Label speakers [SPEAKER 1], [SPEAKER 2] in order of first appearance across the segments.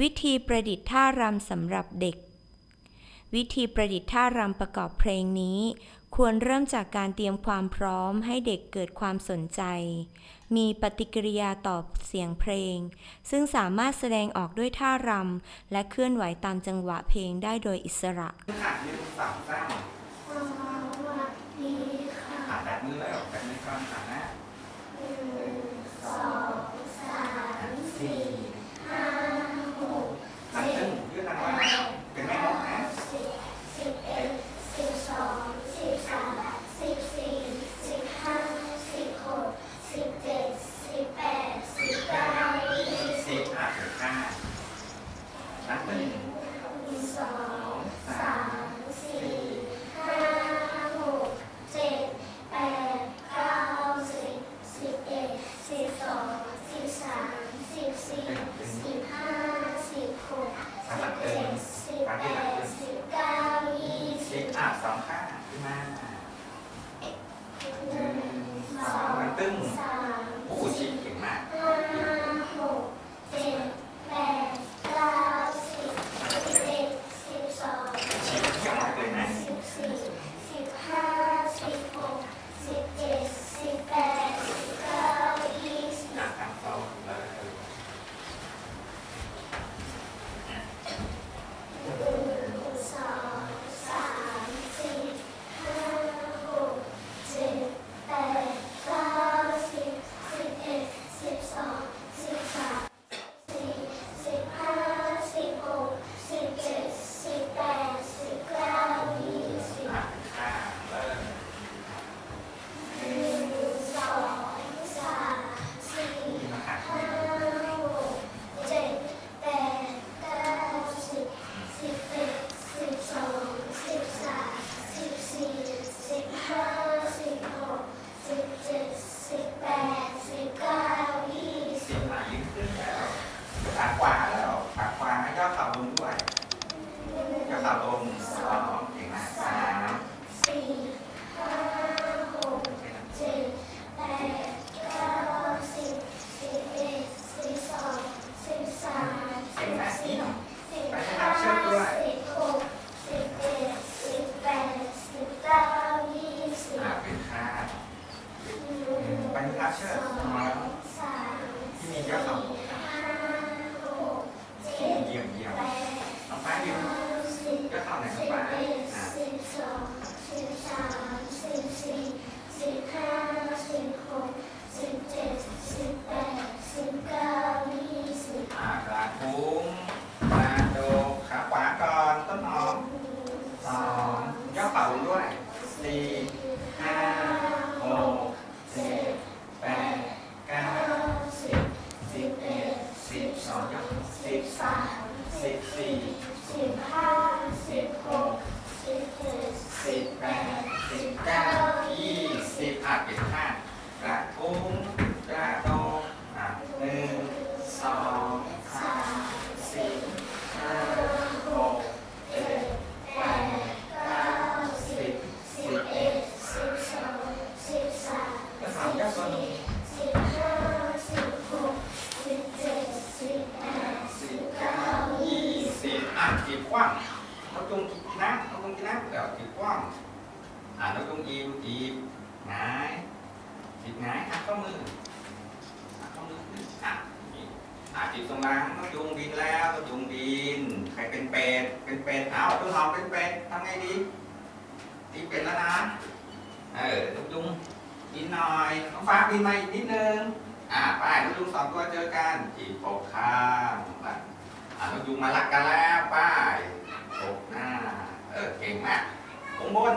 [SPEAKER 1] วิธีประดิษฐ์ท่ารำสำหรับเด็ก วิธีประดิษฐ์ท่ารำประกอบเพลงนี้ ควรเริ่มจากการเตรียมความพร้อมให้เด็กเกิดความสนใจ มีปฏิกิริยาตอบเสียงเพลง ซึ่งสามารถแสดงออกด้วยท่ารำและเคลื่อนไหวตามจังหวะเพลงได้โดยอิสระ
[SPEAKER 2] ค่ะหนึ่งสองสาม อ่ากระทุ้งกระโดดขาขวาก่อนต้นหอมสองย่อเข่าลงด้วยสี่ห้าหกเจ็ดแปดเก้าสิบสิบเอ็ดสิบสองย่อสิบสามสิบสี่สิบหกสิบแปดสิบเก้ายี่สิบอะเก็บข้างกระทุ้งกระโดดอะหนึ่งสองสามสี่ห้าหกเจ็ดแปดเก้าสิบสิบเอ็ดก็สามย่อตัวนี้สิบเก้ายี่สิบอะจีบก ว้างนกจงกินน้ำนกจงกินน้ำเดี๋ยวจีบกว้างอะนกจงอีวจีบหงายจีบหงายหักข้อมือหักข้อมือขึ้นอะอะจีบตรงหล่างนกจงบินแล้วนกจงบินใครเป็นเป็ดเป็นเป็ดเอาต้นหอมเป็นเป็ดทำไงดีตีเป็ดแล้วนะเออนกจงบินหน่อยน้องฟ้าบินมาอีกนิดนึงอะไปนกจงสองตัวเจอกันจีบปกข้างไป อะนกยุงมาลักกันแล้วป้ายตกหน้า เออ เก่งมากวงบน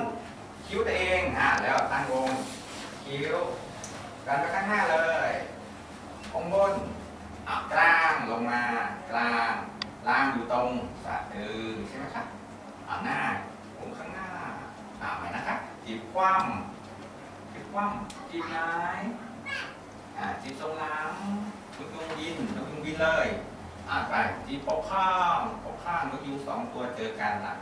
[SPEAKER 2] คิ้วตัวเองอะแล้วตั้งวง คิ้วกันไปข้างหน้าเลยวงบนอะกลางลงมา กลาง
[SPEAKER 3] ล่างอยู่ตรงสะดือใช่ไหมครับอ่าหน้าผมข้างหน้าอ่าไปนะครับจีบคว่ำจีบคว่ำจีบไม้อ่าจีบตรงหลังนกยุงบินนกยุงบินเลย อ่าไปจีบปกข้างปกข้างนกยุงสองตัวเจอกันละ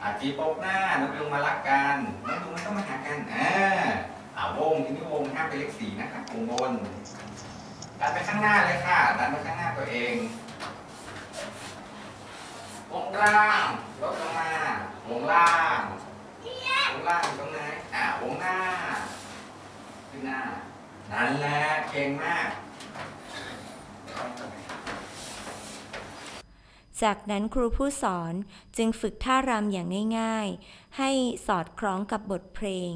[SPEAKER 3] อ่าจีบปกหน้านกยุงมารักกันนกยุงมันต้องมาหากันอ่าอ่าวงทีนี้วงห้ามเป็นเลขสี่นะครับวงบนดันไปข้างหน้าเลยค่ะ ดันไปข้างหน้าตัวเองวงล่างลดลงมาวงล่างวงล่างอยู่ตรงไหนอ่าวงหน้าขึ้นหน้านั่นแหละเก่งมาก
[SPEAKER 1] จากนั้นครูผู้สอนจึงฝึกท่ารำอย่างง่าย ๆ ให้สอดคล้องกับบทเพลง